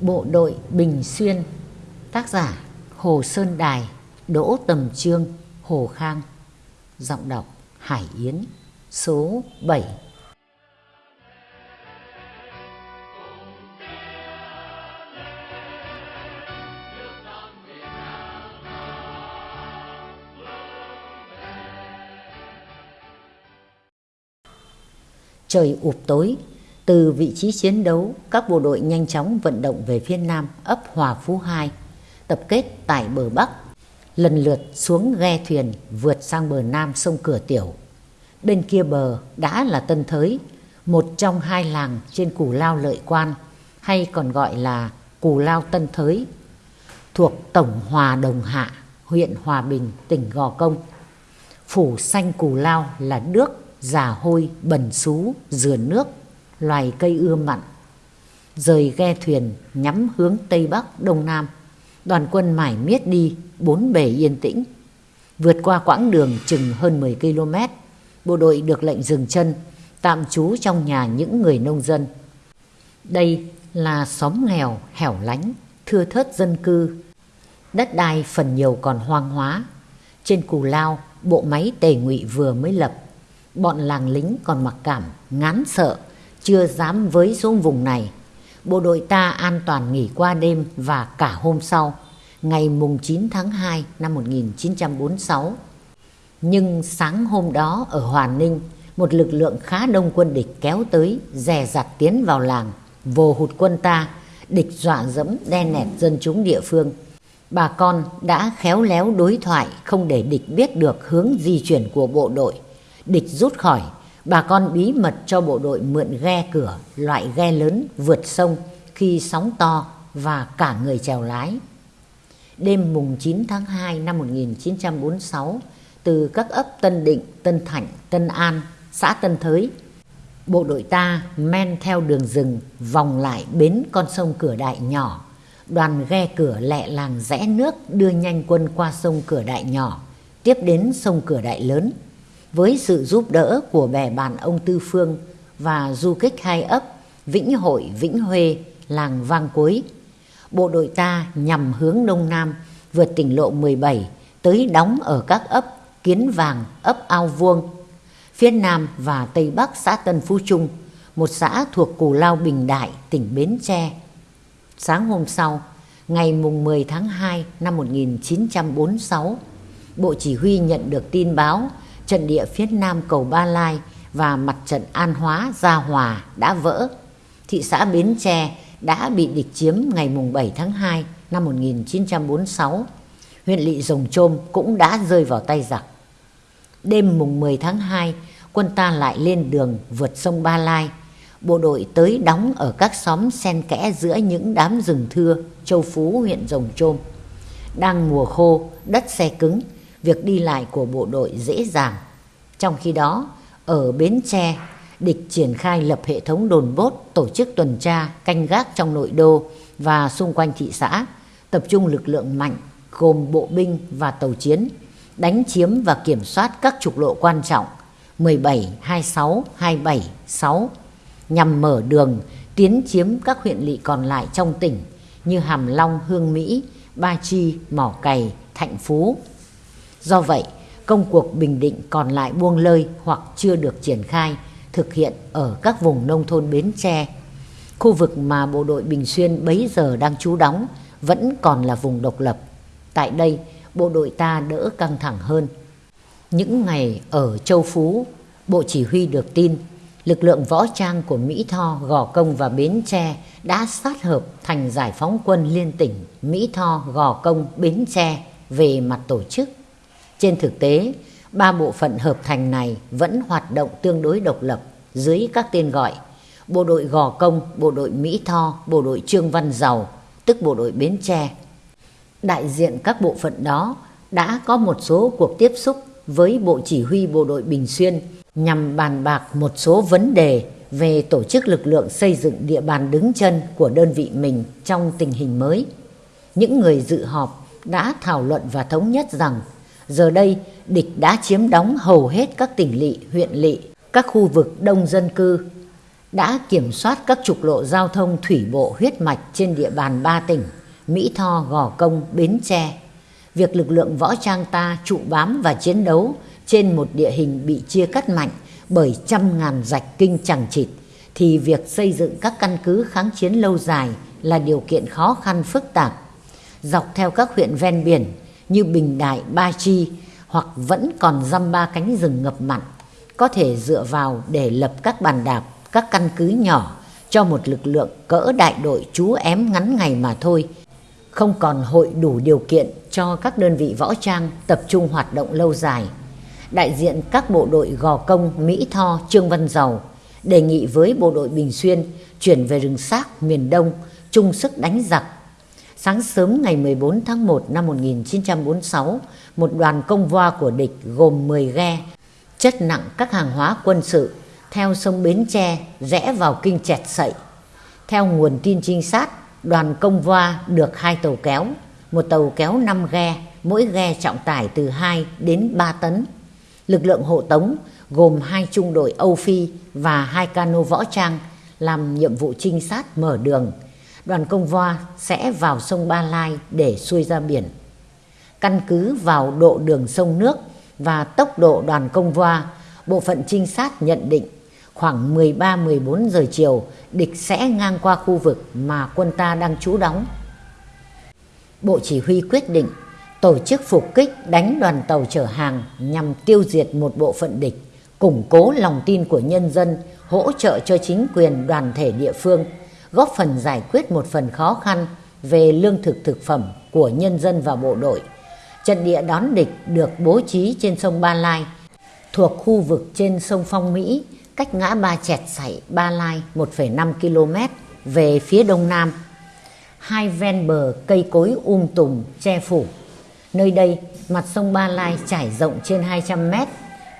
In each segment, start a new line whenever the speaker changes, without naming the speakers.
Bộ đội Bình Xuyên Tác giả Hồ Sơn Đài Đỗ Tầm Trương Hồ Khang. Giọng đọc Hải Yến Số 7 Trời ụp tối, từ vị trí chiến đấu, các bộ đội nhanh chóng vận động về phía nam ấp Hòa Phú 2, tập kết tại bờ Bắc, lần lượt xuống ghe thuyền vượt sang bờ nam sông Cửa Tiểu. Bên kia bờ đã là Tân Thới, một trong hai làng trên Cù Lao Lợi Quan, hay còn gọi là Cù Lao Tân Thới, thuộc Tổng Hòa Đồng Hạ, huyện Hòa Bình, tỉnh Gò Công. Phủ xanh Cù Lao là nước già hôi, bẩn xú, dừa nước, loài cây ưa mặn. Rời ghe thuyền nhắm hướng Tây Bắc, Đông Nam, đoàn quân mải miết đi, bốn bề yên tĩnh. Vượt qua quãng đường chừng hơn 10 km, bộ đội được lệnh dừng chân, tạm trú trong nhà những người nông dân. Đây là xóm nghèo, hẻo lánh, thưa thớt dân cư. Đất đai phần nhiều còn hoang hóa. Trên cù lao, bộ máy tề ngụy vừa mới lập bọn làng lính còn mặc cảm, ngán sợ, chưa dám với xuống vùng này. Bộ đội ta an toàn nghỉ qua đêm và cả hôm sau, ngày mùng 9 tháng 2 năm 1946. Nhưng sáng hôm đó ở Hòa Ninh, một lực lượng khá đông quân địch kéo tới, dè dặt tiến vào làng, vồ hụt quân ta, địch dọa dẫm đen nẹt dân chúng địa phương. Bà con đã khéo léo đối thoại không để địch biết được hướng di chuyển của bộ đội Địch rút khỏi, bà con bí mật cho bộ đội mượn ghe cửa, loại ghe lớn vượt sông khi sóng to và cả người chèo lái. Đêm mùng 9 tháng 2 năm 1946, từ các ấp Tân Định, Tân Thạnh, Tân An, xã Tân Thới, bộ đội ta men theo đường rừng vòng lại bến con sông Cửa Đại nhỏ. Đoàn ghe cửa lẹ làng rẽ nước đưa nhanh quân qua sông Cửa Đại nhỏ, tiếp đến sông Cửa Đại lớn với sự giúp đỡ của bè bạn ông Tư Phương và du kích hai ấp Vĩnh Hội, Vĩnh Huê, làng Vang Cuối. Bộ đội ta nhằm hướng Đông Nam vượt tỉnh lộ 17 tới đóng ở các ấp Kiến Vàng, ấp Ao Vuông, phía Nam và Tây Bắc xã Tân Phú Trung, một xã thuộc Cù Lao Bình Đại, tỉnh Bến Tre. Sáng hôm sau, ngày mùng 10 tháng 2 năm 1946, Bộ Chỉ huy nhận được tin báo trận địa phía nam cầu Ba Lai và mặt trận An Hóa, Gia Hòa đã vỡ. Thị xã Bến Tre đã bị địch chiếm ngày 7 tháng 2 năm 1946. Huyện lỵ Rồng Trôm cũng đã rơi vào tay giặc. Đêm mùng 10 tháng 2, quân ta lại lên đường vượt sông Ba Lai. Bộ đội tới đóng ở các xóm xen kẽ giữa những đám rừng thưa, châu Phú huyện Rồng Trôm. Đang mùa khô, đất xe cứng, việc đi lại của bộ đội dễ dàng. Trong khi đó, ở Bến Tre, địch triển khai lập hệ thống đồn bốt, tổ chức tuần tra, canh gác trong nội đô và xung quanh thị xã, tập trung lực lượng mạnh gồm bộ binh và tàu chiến, đánh chiếm và kiểm soát các trục lộ quan trọng 17, 26, 27, 6 nhằm mở đường tiến chiếm các huyện lỵ còn lại trong tỉnh như Hàm Long, Hương Mỹ, Ba Chi, Mỏ Cày, Thạnh Phú, Do vậy, công cuộc bình định còn lại buông lơi hoặc chưa được triển khai, thực hiện ở các vùng nông thôn Bến Tre. Khu vực mà bộ đội Bình Xuyên bấy giờ đang trú đóng vẫn còn là vùng độc lập. Tại đây, bộ đội ta đỡ căng thẳng hơn. Những ngày ở Châu Phú, Bộ Chỉ huy được tin lực lượng võ trang của Mỹ Tho, Gò Công và Bến Tre đã sát hợp thành giải phóng quân liên tỉnh Mỹ Tho, Gò Công, Bến Tre về mặt tổ chức trên thực tế, ba bộ phận hợp thành này vẫn hoạt động tương đối độc lập dưới các tên gọi Bộ đội Gò Công, Bộ đội Mỹ Tho, Bộ đội Trương Văn Giàu, tức Bộ đội Bến Tre. Đại diện các bộ phận đó đã có một số cuộc tiếp xúc với Bộ Chỉ huy Bộ đội Bình Xuyên nhằm bàn bạc một số vấn đề về tổ chức lực lượng xây dựng địa bàn đứng chân của đơn vị mình trong tình hình mới. Những người dự họp đã thảo luận và thống nhất rằng Giờ đây, địch đã chiếm đóng hầu hết các tỉnh lỵ, huyện lỵ, các khu vực đông dân cư. đã kiểm soát các trục lộ giao thông thủy bộ huyết mạch trên địa bàn ba tỉnh Mỹ Tho, Gò Công, Bến Tre. Việc lực lượng võ trang ta trụ bám và chiến đấu trên một địa hình bị chia cắt mạnh bởi trăm ngàn rạch kinh chẳng chịt thì việc xây dựng các căn cứ kháng chiến lâu dài là điều kiện khó khăn phức tạp. Dọc theo các huyện ven biển như Bình Đại, Ba Chi hoặc vẫn còn dăm ba cánh rừng ngập mặn có thể dựa vào để lập các bàn đạp, các căn cứ nhỏ cho một lực lượng cỡ đại đội chú ém ngắn ngày mà thôi. Không còn hội đủ điều kiện cho các đơn vị võ trang tập trung hoạt động lâu dài. Đại diện các bộ đội Gò Công, Mỹ Tho, Trương Văn Dầu đề nghị với bộ đội Bình Xuyên chuyển về rừng xác miền Đông chung sức đánh giặc. Sáng sớm ngày 14 tháng 1 năm 1946, một đoàn công voa của địch gồm 10 ghe chất nặng các hàng hóa quân sự theo sông Bến Tre rẽ vào kinh chẹt sậy. Theo nguồn tin trinh sát, đoàn công voa được hai tàu kéo, một tàu kéo 5 ghe, mỗi ghe trọng tải từ 2 đến 3 tấn. Lực lượng hộ tống gồm hai trung đội Âu Phi và hai cano võ trang làm nhiệm vụ trinh sát mở đường. Đoàn công voa sẽ vào sông Ba Lai để xuôi ra biển. Căn cứ vào độ đường sông nước và tốc độ đoàn công voa, bộ phận trinh sát nhận định khoảng 13-14 giờ chiều địch sẽ ngang qua khu vực mà quân ta đang trú đóng. Bộ chỉ huy quyết định tổ chức phục kích đánh đoàn tàu chở hàng nhằm tiêu diệt một bộ phận địch, củng cố lòng tin của nhân dân, hỗ trợ cho chính quyền đoàn thể địa phương, góp phần giải quyết một phần khó khăn về lương thực thực phẩm của nhân dân và bộ đội. Trận địa đón địch được bố trí trên sông Ba Lai, thuộc khu vực trên sông Phong Mỹ, cách ngã ba chẹt sảy Ba Lai 1,5 km về phía đông nam. Hai ven bờ cây cối um tùm che phủ. Nơi đây, mặt sông Ba Lai trải rộng trên 200 mét.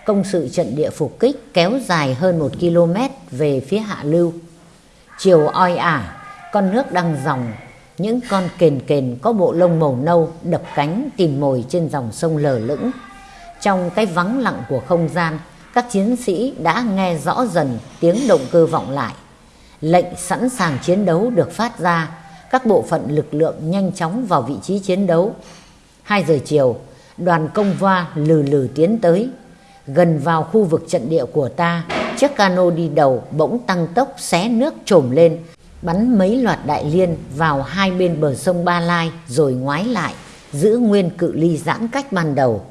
Công sự trận địa phục kích kéo dài hơn 1 km về phía hạ lưu. Chiều oi ả, con nước đang dòng những con kền kền có bộ lông màu nâu đập cánh tìm mồi trên dòng sông lờ lững. Trong cái vắng lặng của không gian, các chiến sĩ đã nghe rõ dần tiếng động cơ vọng lại. Lệnh sẵn sàng chiến đấu được phát ra, các bộ phận lực lượng nhanh chóng vào vị trí chiến đấu. 2 giờ chiều, đoàn công va lừ lừ tiến tới. Gần vào khu vực trận địa của ta, chiếc cano đi đầu bỗng tăng tốc xé nước trồm lên, bắn mấy loạt đại liên vào hai bên bờ sông Ba Lai rồi ngoái lại, giữ nguyên cự ly giãn cách ban đầu.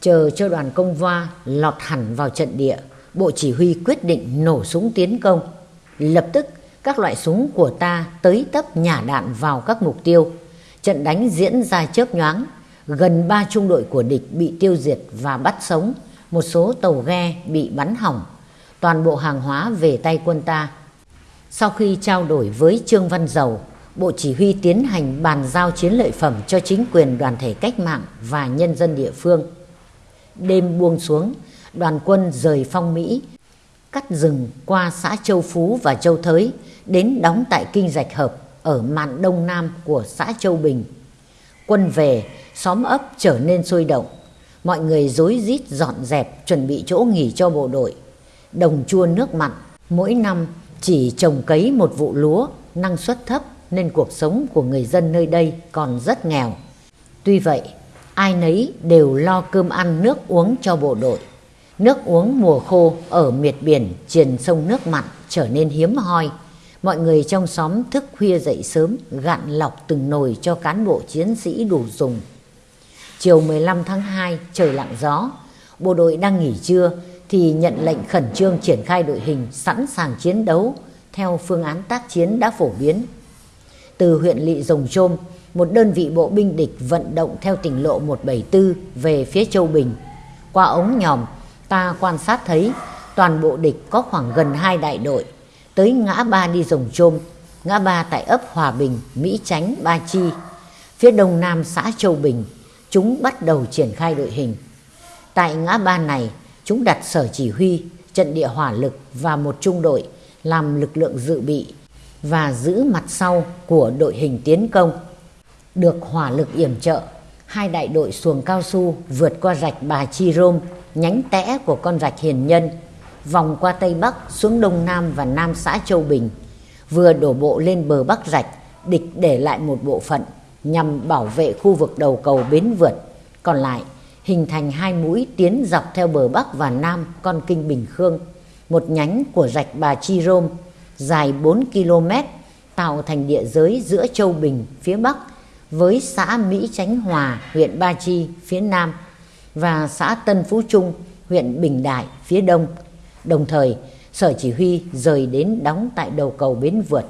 Chờ cho đoàn công va lọt hẳn vào trận địa, Bộ Chỉ huy quyết định nổ súng tiến công. Lập tức, các loại súng của ta tới tấp nhả đạn vào các mục tiêu. Trận đánh diễn ra chớp nhoáng, gần ba trung đội của địch bị tiêu diệt và bắt sống, một số tàu ghe bị bắn hỏng. Toàn bộ hàng hóa về tay quân ta sau khi trao đổi với Trương Văn Dầu, Bộ Chỉ huy tiến hành bàn giao chiến lợi phẩm cho chính quyền đoàn thể cách mạng và nhân dân địa phương. Đêm buông xuống, đoàn quân rời phong Mỹ, cắt rừng qua xã Châu Phú và Châu Thới, đến đóng tại Kinh dạch Hợp ở mạn đông nam của xã Châu Bình. Quân về, xóm ấp trở nên sôi động. Mọi người rối rít dọn dẹp chuẩn bị chỗ nghỉ cho bộ đội. Đồng chua nước mặn, mỗi năm chỉ trồng cấy một vụ lúa, năng suất thấp nên cuộc sống của người dân nơi đây còn rất nghèo. Tuy vậy, ai nấy đều lo cơm ăn nước uống cho bộ đội. Nước uống mùa khô ở miệt biển triền sông nước mặn trở nên hiếm hoi. Mọi người trong xóm thức khuya dậy sớm gạn lọc từng nồi cho cán bộ chiến sĩ đủ dùng. Chiều 15 tháng 2 trời lặng gió, bộ đội đang nghỉ trưa thì nhận lệnh khẩn trương triển khai đội hình sẵn sàng chiến đấu theo phương án tác chiến đã phổ biến. Từ huyện Lị Rồng Trôm, một đơn vị bộ binh địch vận động theo tỉnh lộ 174 về phía Châu Bình. Qua ống nhòm, ta quan sát thấy toàn bộ địch có khoảng gần hai đại đội, tới ngã ba đi Rồng Trôm, ngã ba tại ấp Hòa Bình, Mỹ Chánh, Ba Chi. Phía đông nam xã Châu Bình, chúng bắt đầu triển khai đội hình. Tại ngã ba này, chúng đặt sở chỉ huy, trận địa hỏa lực và một trung đội làm lực lượng dự bị và giữ mặt sau của đội hình tiến công. Được hỏa lực yểm trợ, hai đại đội xuồng cao su vượt qua rạch Bà Chi Rôm, nhánh tẽ của con rạch Hiền Nhân, vòng qua Tây Bắc xuống Đông Nam và Nam xã Châu Bình, vừa đổ bộ lên bờ Bắc Rạch, địch để lại một bộ phận nhằm bảo vệ khu vực đầu cầu Bến Vượt, còn lại hình thành hai mũi tiến dọc theo bờ Bắc và Nam con kinh Bình Khương, một nhánh của rạch Bà Chi Rôm dài 4 km tạo thành địa giới giữa Châu Bình phía Bắc với xã Mỹ Chánh Hòa, huyện Ba Chi phía Nam và xã Tân Phú Trung, huyện Bình Đại phía Đông. Đồng thời, Sở Chỉ huy rời đến đóng tại đầu cầu Bến Vượt.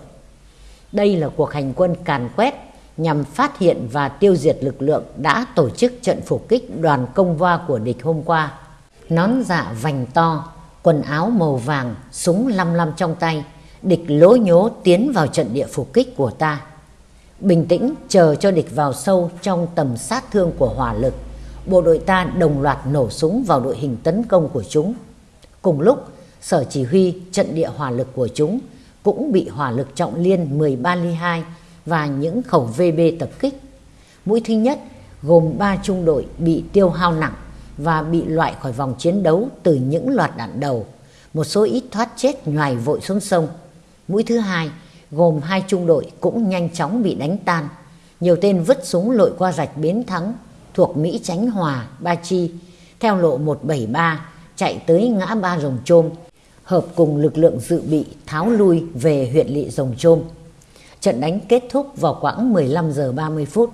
Đây là cuộc hành quân càn quét nhằm phát hiện và tiêu diệt lực lượng đã tổ chức trận phục kích đoàn công va của địch hôm qua. Nón dạ vành to, quần áo màu vàng, súng lăm lăm trong tay, địch lố nhố tiến vào trận địa phục kích của ta. Bình tĩnh chờ cho địch vào sâu trong tầm sát thương của hỏa lực, bộ đội ta đồng loạt nổ súng vào đội hình tấn công của chúng. Cùng lúc, sở chỉ huy trận địa hỏa lực của chúng cũng bị hỏa lực trọng liên 13 ly 2 và những khẩu VB tập kích. Mũi thứ nhất gồm 3 trung đội bị tiêu hao nặng và bị loại khỏi vòng chiến đấu từ những loạt đạn đầu. Một số ít thoát chết nhoài vội xuống sông. Mũi thứ hai gồm hai trung đội cũng nhanh chóng bị đánh tan. Nhiều tên vứt súng lội qua rạch Bến Thắng thuộc Mỹ Chánh Hòa, Ba Chi, theo lộ 173 chạy tới ngã ba Rồng Trôm, hợp cùng lực lượng dự bị tháo lui về huyện lỵ Rồng Trôm. Trận đánh kết thúc vào khoảng 15 giờ 30 phút.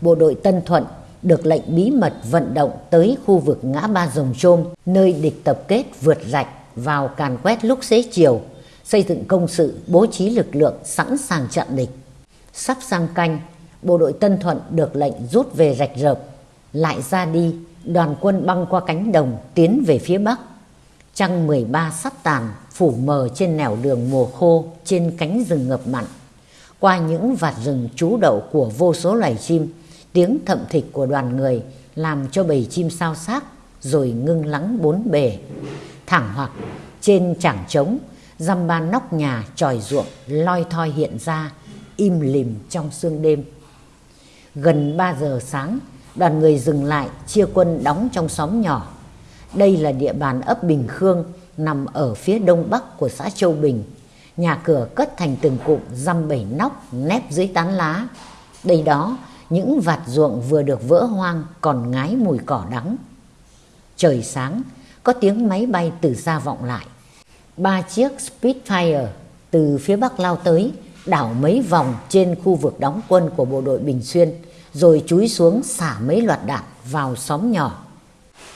Bộ đội Tân Thuận được lệnh bí mật vận động tới khu vực ngã ba Rồng Trôm, nơi địch tập kết vượt rạch vào càn quét lúc xế chiều, xây dựng công sự bố trí lực lượng sẵn sàng chặn địch. Sắp sang canh, bộ đội Tân Thuận được lệnh rút về rạch rợp, lại ra đi, đoàn quân băng qua cánh đồng tiến về phía Bắc. Trăng 13 sắp tàn, phủ mờ trên nẻo đường mùa khô trên cánh rừng ngập mặn. Qua những vạt rừng trú đậu của vô số loài chim, tiếng thậm thịch của đoàn người làm cho bầy chim sao xác rồi ngưng lắng bốn bề. Thẳng hoặc trên chẳng trống, dăm ba nóc nhà tròi ruộng loi thoi hiện ra, im lìm trong sương đêm. Gần 3 giờ sáng, đoàn người dừng lại chia quân đóng trong xóm nhỏ. Đây là địa bàn ấp Bình Khương nằm ở phía đông bắc của xã Châu Bình. Nhà cửa cất thành từng cụm dăm bảy nóc nép dưới tán lá. Đây đó, những vạt ruộng vừa được vỡ hoang còn ngái mùi cỏ đắng. Trời sáng, có tiếng máy bay từ xa vọng lại. Ba chiếc Spitfire từ phía bắc lao tới, đảo mấy vòng trên khu vực đóng quân của bộ đội Bình Xuyên, rồi chúi xuống xả mấy loạt đạn vào xóm nhỏ.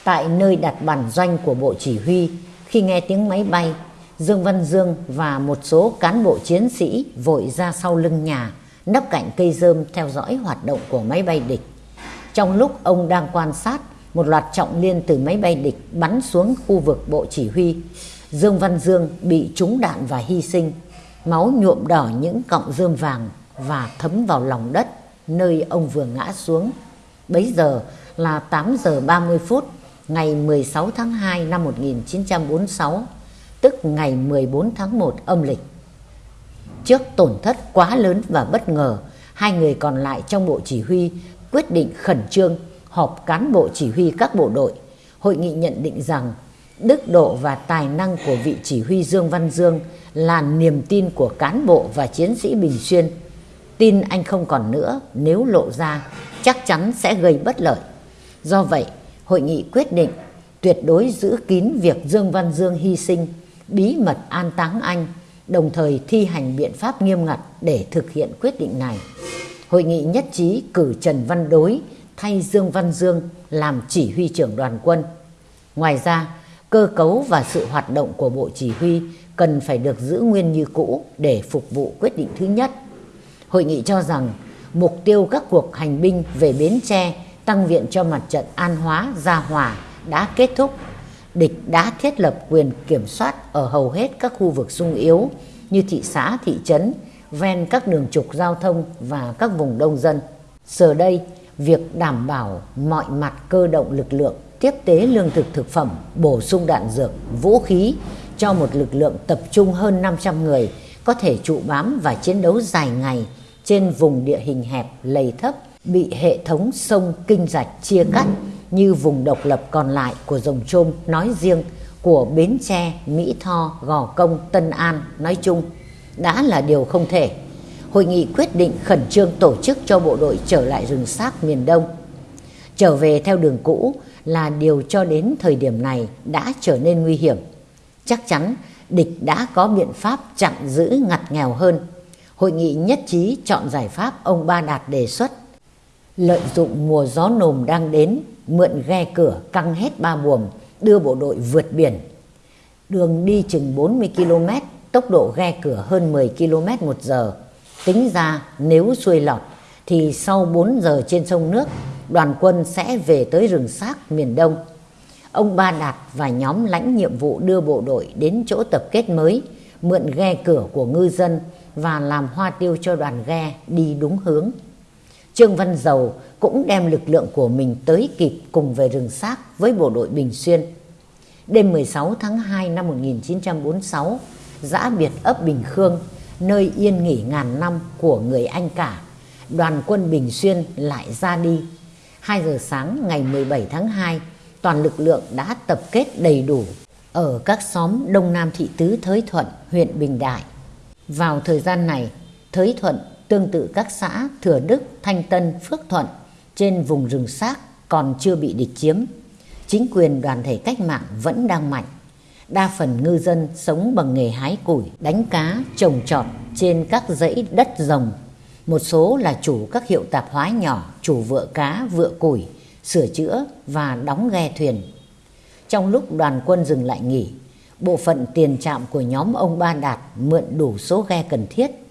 Tại nơi đặt bản doanh của bộ chỉ huy, khi nghe tiếng máy bay, Dương Văn Dương và một số cán bộ chiến sĩ vội ra sau lưng nhà, nấp cạnh cây rơm theo dõi hoạt động của máy bay địch. Trong lúc ông đang quan sát, một loạt trọng liên từ máy bay địch bắn xuống khu vực bộ chỉ huy. Dương Văn Dương bị trúng đạn và hy sinh, máu nhuộm đỏ những cọng rơm vàng và thấm vào lòng đất nơi ông vừa ngã xuống. Bấy giờ là 8 giờ 30 phút ngày 16 tháng 2 năm 1946, tức ngày 14 tháng 1 âm lịch. Trước tổn thất quá lớn và bất ngờ, hai người còn lại trong bộ chỉ huy quyết định khẩn trương họp cán bộ chỉ huy các bộ đội. Hội nghị nhận định rằng đức độ và tài năng của vị chỉ huy Dương Văn Dương là niềm tin của cán bộ và chiến sĩ Bình Xuyên. Tin anh không còn nữa nếu lộ ra chắc chắn sẽ gây bất lợi. Do vậy, hội nghị quyết định tuyệt đối giữ kín việc Dương Văn Dương hy sinh, bí mật an táng anh, đồng thời thi hành biện pháp nghiêm ngặt để thực hiện quyết định này. Hội nghị nhất trí cử Trần Văn Đối thay Dương Văn Dương làm chỉ huy trưởng đoàn quân. Ngoài ra, cơ cấu và sự hoạt động của Bộ Chỉ huy cần phải được giữ nguyên như cũ để phục vụ quyết định thứ nhất. Hội nghị cho rằng mục tiêu các cuộc hành binh về Bến Tre tăng viện cho mặt trận An Hóa, Gia Hòa đã kết thúc. Địch đã thiết lập quyền kiểm soát ở hầu hết các khu vực sung yếu như thị xã, thị trấn, ven các đường trục giao thông và các vùng đông dân. Giờ đây, việc đảm bảo mọi mặt cơ động lực lượng tiếp tế lương thực thực phẩm, bổ sung đạn dược, vũ khí cho một lực lượng tập trung hơn 500 người có thể trụ bám và chiến đấu dài ngày trên vùng địa hình hẹp, lầy thấp, bị hệ thống sông kinh rạch chia cắt như vùng độc lập còn lại của Rồng Trôm nói riêng của Bến Tre, Mỹ Tho, Gò Công, Tân An nói chung đã là điều không thể. Hội nghị quyết định khẩn trương tổ chức cho bộ đội trở lại rừng xác miền Đông. Trở về theo đường cũ là điều cho đến thời điểm này đã trở nên nguy hiểm. Chắc chắn địch đã có biện pháp chặn giữ ngặt nghèo hơn. Hội nghị nhất trí chọn giải pháp ông Ba Đạt đề xuất. Lợi dụng mùa gió nồm đang đến, mượn ghe cửa căng hết ba buồm, đưa bộ đội vượt biển. Đường đi chừng 40 km, tốc độ ghe cửa hơn 10 km một giờ. Tính ra nếu xuôi lọt thì sau 4 giờ trên sông nước, đoàn quân sẽ về tới rừng xác miền Đông. Ông Ba Đạt và nhóm lãnh nhiệm vụ đưa bộ đội đến chỗ tập kết mới, mượn ghe cửa của ngư dân và làm hoa tiêu cho đoàn ghe đi đúng hướng. Trương Văn Dầu cũng đem lực lượng của mình tới kịp cùng về rừng xác với bộ đội Bình Xuyên. Đêm 16 tháng 2 năm 1946, giã biệt ấp Bình Khương, nơi yên nghỉ ngàn năm của người Anh cả, đoàn quân Bình Xuyên lại ra đi. 2 giờ sáng ngày 17 tháng 2, toàn lực lượng đã tập kết đầy đủ ở các xóm Đông Nam Thị Tứ Thới Thuận, huyện Bình Đại. Vào thời gian này, Thới Thuận tương tự các xã Thừa Đức, Thanh Tân, Phước Thuận trên vùng rừng xác còn chưa bị địch chiếm. Chính quyền đoàn thể cách mạng vẫn đang mạnh. Đa phần ngư dân sống bằng nghề hái củi, đánh cá, trồng trọt trên các dãy đất rồng. Một số là chủ các hiệu tạp hóa nhỏ, chủ vựa cá, vựa củi, sửa chữa và đóng ghe thuyền. Trong lúc đoàn quân dừng lại nghỉ, bộ phận tiền trạm của nhóm ông Ba Đạt mượn đủ số ghe cần thiết.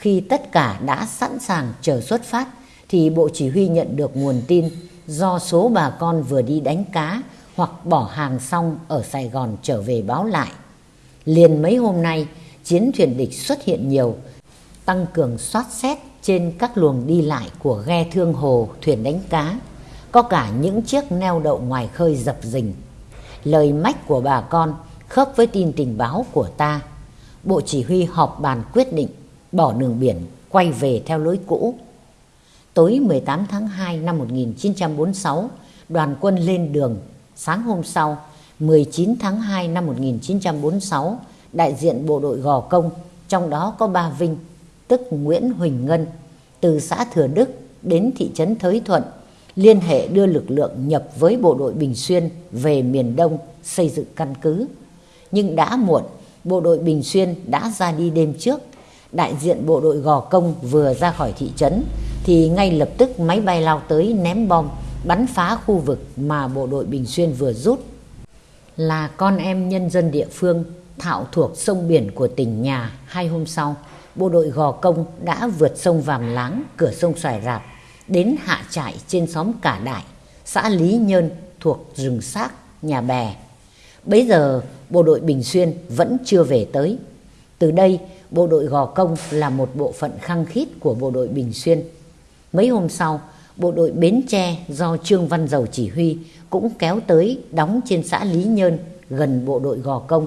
Khi tất cả đã sẵn sàng chờ xuất phát, thì Bộ Chỉ huy nhận được nguồn tin do số bà con vừa đi đánh cá hoặc bỏ hàng xong ở Sài Gòn trở về báo lại. Liền mấy hôm nay, chiến thuyền địch xuất hiện nhiều, tăng cường soát xét trên các luồng đi lại của ghe thương hồ, thuyền đánh cá. Có cả những chiếc neo đậu ngoài khơi dập dình. Lời mách của bà con khớp với tin tình báo của ta. Bộ chỉ huy họp bàn quyết định bỏ đường biển quay về theo lối cũ. Tối 18 tháng 2 năm 1946, đoàn quân lên đường. Sáng hôm sau, 19 tháng 2 năm 1946, đại diện bộ đội Gò Công, trong đó có ba Vinh, tức Nguyễn Huỳnh Ngân, từ xã Thừa Đức đến thị trấn Thới Thuận, liên hệ đưa lực lượng nhập với bộ đội Bình Xuyên về miền Đông xây dựng căn cứ. Nhưng đã muộn, bộ đội Bình Xuyên đã ra đi đêm trước. Đại diện bộ đội Gò Công vừa ra khỏi thị trấn thì ngay lập tức máy bay lao tới ném bom bắn phá khu vực mà bộ đội Bình Xuyên vừa rút. Là con em nhân dân địa phương thạo thuộc sông biển của tỉnh nhà hai hôm sau, bộ đội Gò Công đã vượt sông Vàm Láng, cửa sông Xoài Rạp, đến hạ trại trên xóm Cả Đại, xã Lý Nhơn thuộc rừng xác, nhà bè. Bấy giờ, bộ đội Bình Xuyên vẫn chưa về tới. Từ đây, bộ đội Gò Công là một bộ phận khăng khít của bộ đội Bình Xuyên. Mấy hôm sau, bộ đội Bến Tre do Trương Văn Dầu chỉ huy cũng kéo tới đóng trên xã Lý Nhơn gần bộ đội Gò Công.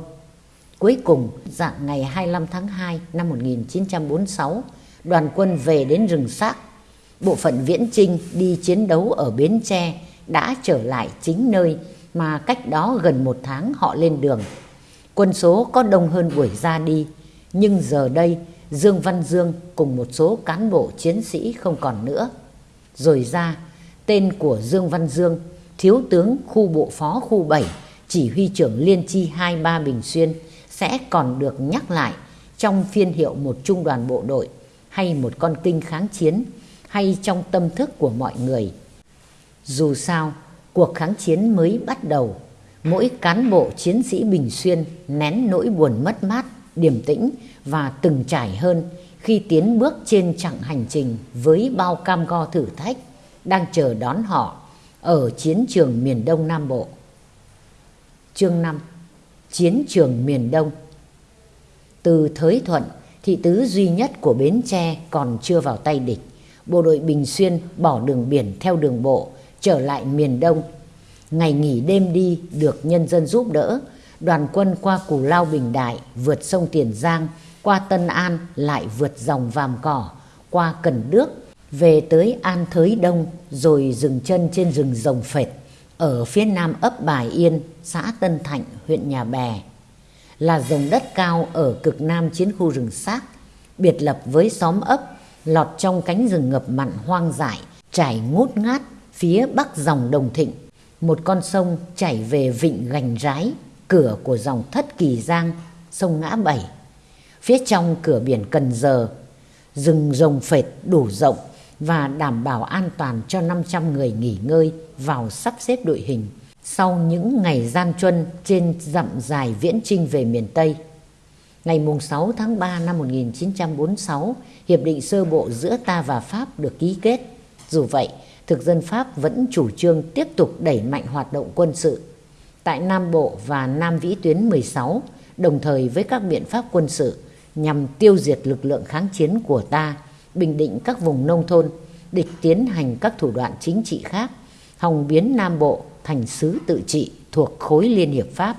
Cuối cùng, dạng ngày 25 tháng 2 năm 1946, đoàn quân về đến rừng xác. Bộ phận Viễn Trinh đi chiến đấu ở Bến Tre đã trở lại chính nơi mà cách đó gần một tháng họ lên đường. Quân số có đông hơn buổi ra đi, nhưng giờ đây Dương Văn Dương cùng một số cán bộ chiến sĩ không còn nữa. Rồi ra, tên của Dương Văn Dương, thiếu tướng khu bộ phó khu 7, chỉ huy trưởng Liên chi 23 Bình Xuyên sẽ còn được nhắc lại trong phiên hiệu một trung đoàn bộ đội hay một con kinh kháng chiến hay trong tâm thức của mọi người. Dù sao, cuộc kháng chiến mới bắt đầu, mỗi cán bộ chiến sĩ Bình Xuyên nén nỗi buồn mất mát, điềm tĩnh và từng trải hơn khi tiến bước trên chặng hành trình với bao cam go thử thách đang chờ đón họ ở chiến trường miền Đông Nam Bộ. Chương 5 Chiến trường miền Đông Từ Thới Thuận, thị tứ duy nhất của Bến Tre còn chưa vào tay địch. Bộ đội Bình Xuyên bỏ đường biển theo đường bộ, trở lại miền Đông. Ngày nghỉ đêm đi được nhân dân giúp đỡ, đoàn quân qua Cù Lao Bình Đại, vượt sông Tiền Giang, qua Tân An lại vượt dòng Vàm Cỏ, qua Cần Đước, về tới An Thới Đông rồi dừng chân trên rừng rồng phệt ở phía nam ấp Bài Yên, xã Tân Thạnh, huyện Nhà Bè. Là vùng đất cao ở cực nam chiến khu rừng xác, biệt lập với xóm ấp, lọt trong cánh rừng ngập mặn hoang dại, trải ngút ngát phía bắc dòng Đồng Thịnh. Một con sông chảy về vịnh Gành Rái, cửa của dòng Thất Kỳ Giang, sông Ngã Bảy. Phía trong cửa biển Cần Giờ, rừng rồng phệt đủ rộng và đảm bảo an toàn cho 500 người nghỉ ngơi vào sắp xếp đội hình sau những ngày gian truân trên dặm dài viễn trinh về miền Tây. Ngày 6 tháng 3 năm 1946, Hiệp định sơ bộ giữa ta và Pháp được ký kết. Dù vậy, thực dân Pháp vẫn chủ trương tiếp tục đẩy mạnh hoạt động quân sự tại Nam Bộ và Nam Vĩ tuyến 16, đồng thời với các biện pháp quân sự nhằm tiêu diệt lực lượng kháng chiến của ta, bình định các vùng nông thôn, địch tiến hành các thủ đoạn chính trị khác, hòng biến Nam Bộ thành xứ tự trị thuộc khối Liên Hiệp Pháp.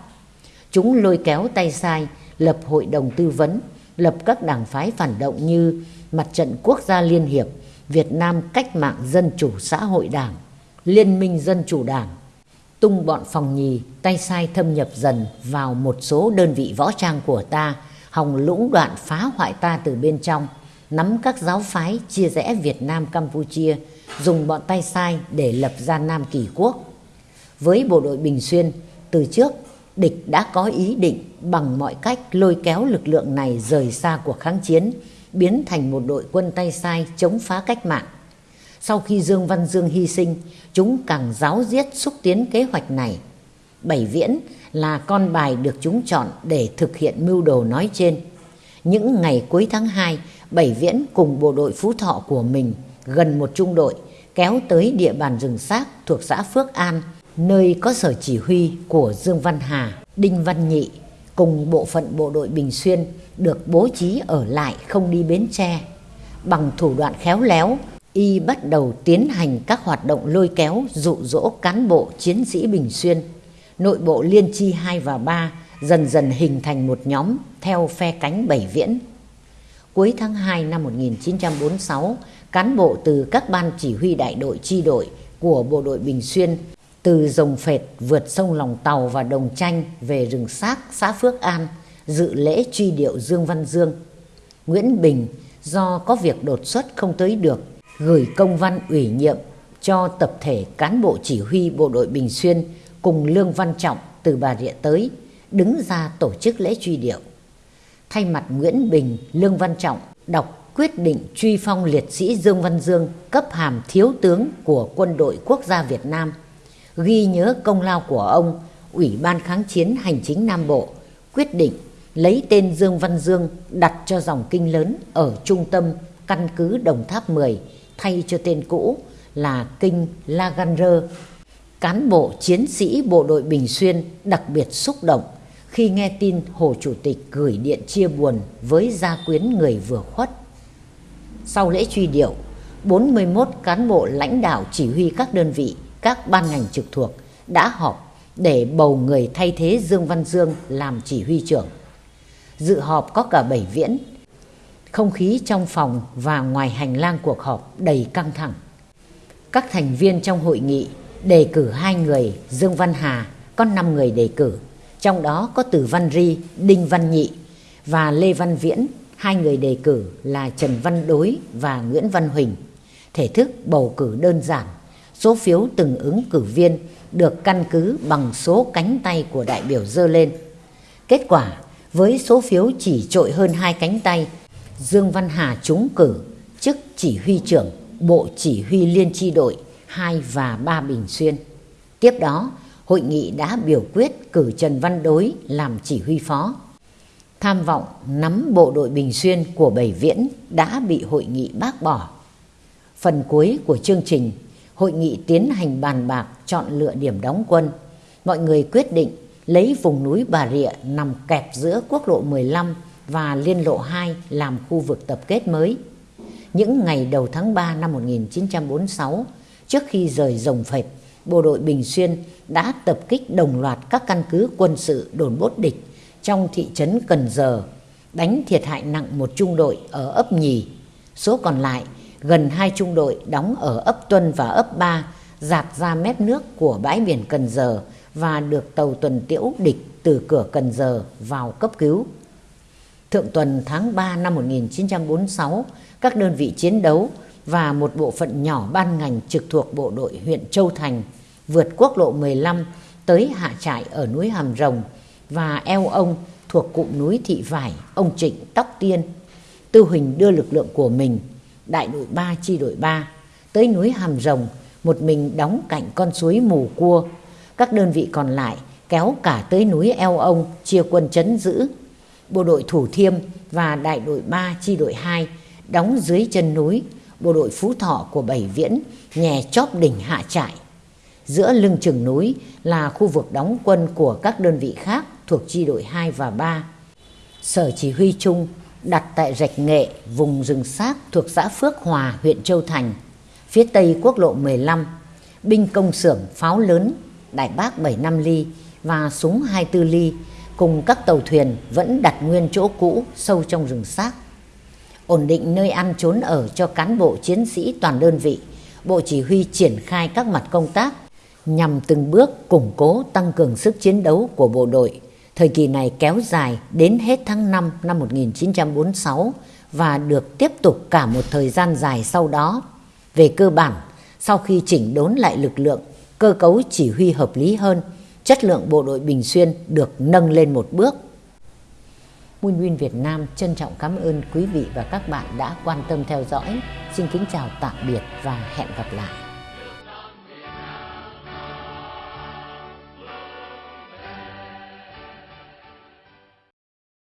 Chúng lôi kéo tay sai, lập hội đồng tư vấn, lập các đảng phái phản động như Mặt trận Quốc gia Liên Hiệp, Việt Nam Cách mạng Dân chủ Xã hội Đảng, Liên minh Dân chủ Đảng, tung bọn phòng nhì, tay sai thâm nhập dần vào một số đơn vị võ trang của ta, hòng lũng đoạn phá hoại ta từ bên trong, nắm các giáo phái chia rẽ Việt Nam Campuchia, dùng bọn tay sai để lập ra Nam Kỳ Quốc. Với bộ đội Bình Xuyên, từ trước địch đã có ý định bằng mọi cách lôi kéo lực lượng này rời xa cuộc kháng chiến, biến thành một đội quân tay sai chống phá cách mạng. Sau khi Dương Văn Dương hy sinh, chúng càng giáo diết xúc tiến kế hoạch này. Bảy Viễn là con bài được chúng chọn để thực hiện mưu đồ nói trên. Những ngày cuối tháng 2, Bảy Viễn cùng bộ đội Phú Thọ của mình gần một trung đội kéo tới địa bàn rừng xác thuộc xã Phước An, nơi có sở chỉ huy của Dương Văn Hà, Đinh Văn Nhị cùng bộ phận bộ đội Bình Xuyên được bố trí ở lại không đi Bến Tre. Bằng thủ đoạn khéo léo, y bắt đầu tiến hành các hoạt động lôi kéo dụ dỗ cán bộ chiến sĩ Bình Xuyên. Nội bộ Liên chi 2 và 3 dần dần hình thành một nhóm theo phe cánh Bảy Viễn. Cuối tháng 2 năm 1946, cán bộ từ các ban chỉ huy đại đội chi đội của bộ đội Bình Xuyên từ Rồng Phệt vượt sông Lòng Tàu và Đồng Tranh về rừng xác xã Phước An dự lễ truy điệu Dương Văn Dương. Nguyễn Bình do có việc đột xuất không tới được gửi công văn ủy nhiệm cho tập thể cán bộ chỉ huy bộ đội Bình Xuyên cùng Lương Văn Trọng từ Bà Rịa tới đứng ra tổ chức lễ truy điệu. Thay mặt Nguyễn Bình, Lương Văn Trọng đọc quyết định truy phong liệt sĩ Dương Văn Dương cấp hàm thiếu tướng của quân đội quốc gia Việt Nam, ghi nhớ công lao của ông, Ủy ban kháng chiến hành chính Nam Bộ quyết định lấy tên Dương Văn Dương đặt cho dòng kinh lớn ở trung tâm căn cứ Đồng Tháp 10 thay cho tên cũ là kinh Laganger. Cán bộ chiến sĩ bộ đội Bình Xuyên đặc biệt xúc động khi nghe tin Hồ Chủ tịch gửi điện chia buồn với gia quyến người vừa khuất. Sau lễ truy điệu, 41 cán bộ lãnh đạo chỉ huy các đơn vị, các ban ngành trực thuộc đã họp để bầu người thay thế Dương Văn Dương làm chỉ huy trưởng. Dự họp có cả bảy viễn. Không khí trong phòng và ngoài hành lang cuộc họp đầy căng thẳng. Các thành viên trong hội nghị đề cử hai người Dương Văn Hà, có 5 người đề cử trong đó có Từ Văn Ri, Đinh Văn Nhị và Lê Văn Viễn, hai người đề cử là Trần Văn Đối và Nguyễn Văn Huỳnh. Thể thức bầu cử đơn giản, số phiếu từng ứng cử viên được căn cứ bằng số cánh tay của đại biểu dơ lên. Kết quả, với số phiếu chỉ trội hơn hai cánh tay, Dương Văn Hà trúng cử chức chỉ huy trưởng Bộ Chỉ huy Liên tri đội 2 và 3 Bình Xuyên. Tiếp đó, hội nghị đã biểu quyết cử Trần Văn Đối làm chỉ huy phó. Tham vọng nắm bộ đội Bình Xuyên của Bảy Viễn đã bị hội nghị bác bỏ. Phần cuối của chương trình, hội nghị tiến hành bàn bạc chọn lựa điểm đóng quân. Mọi người quyết định lấy vùng núi Bà Rịa nằm kẹp giữa quốc lộ 15 và liên lộ 2 làm khu vực tập kết mới. Những ngày đầu tháng 3 năm 1946, trước khi rời rồng phệt, bộ đội Bình Xuyên đã tập kích đồng loạt các căn cứ quân sự đồn bốt địch trong thị trấn Cần Giờ, đánh thiệt hại nặng một trung đội ở ấp Nhì. Số còn lại, gần hai trung đội đóng ở ấp Tuân và ấp Ba, dạt ra mép nước của bãi biển Cần Giờ và được tàu tuần tiễu địch từ cửa Cần Giờ vào cấp cứu. Thượng tuần tháng 3 năm 1946, các đơn vị chiến đấu và một bộ phận nhỏ ban ngành trực thuộc bộ đội huyện Châu Thành vượt quốc lộ 15 tới hạ trại ở núi Hàm Rồng và eo ông thuộc cụm núi Thị Vải, ông Trịnh Tóc Tiên. Tư Huỳnh đưa lực lượng của mình, đại đội 3 chi đội 3, tới núi Hàm Rồng, một mình đóng cạnh con suối Mù Cua. Các đơn vị còn lại kéo cả tới núi eo ông chia quân chấn giữ. Bộ đội Thủ Thiêm và đại đội 3 chi đội 2 đóng dưới chân núi, bộ đội Phú Thọ của Bảy Viễn nhè chóp đỉnh hạ trại. Giữa lưng chừng núi là khu vực đóng quân của các đơn vị khác thuộc chi đội 2 và 3. Sở chỉ huy chung đặt tại Rạch Nghệ, vùng rừng xác thuộc xã Phước Hòa, huyện Châu Thành, phía tây quốc lộ 15, binh công xưởng pháo lớn, đại bác 75 ly và súng 24 ly cùng các tàu thuyền vẫn đặt nguyên chỗ cũ sâu trong rừng xác. Ổn định nơi ăn trốn ở cho cán bộ chiến sĩ toàn đơn vị, Bộ Chỉ huy triển khai các mặt công tác nhằm từng bước củng cố tăng cường sức chiến đấu của bộ đội. Thời kỳ này kéo dài đến hết tháng 5 năm 1946 và được tiếp tục cả một thời gian dài sau đó. Về cơ bản, sau khi chỉnh đốn lại lực lượng, cơ cấu chỉ huy hợp lý hơn, chất lượng bộ đội Bình Xuyên được nâng lên một bước. Moon Win Việt Nam trân trọng cảm ơn quý vị và các bạn đã quan tâm theo dõi. Xin kính chào tạm biệt và hẹn gặp lại.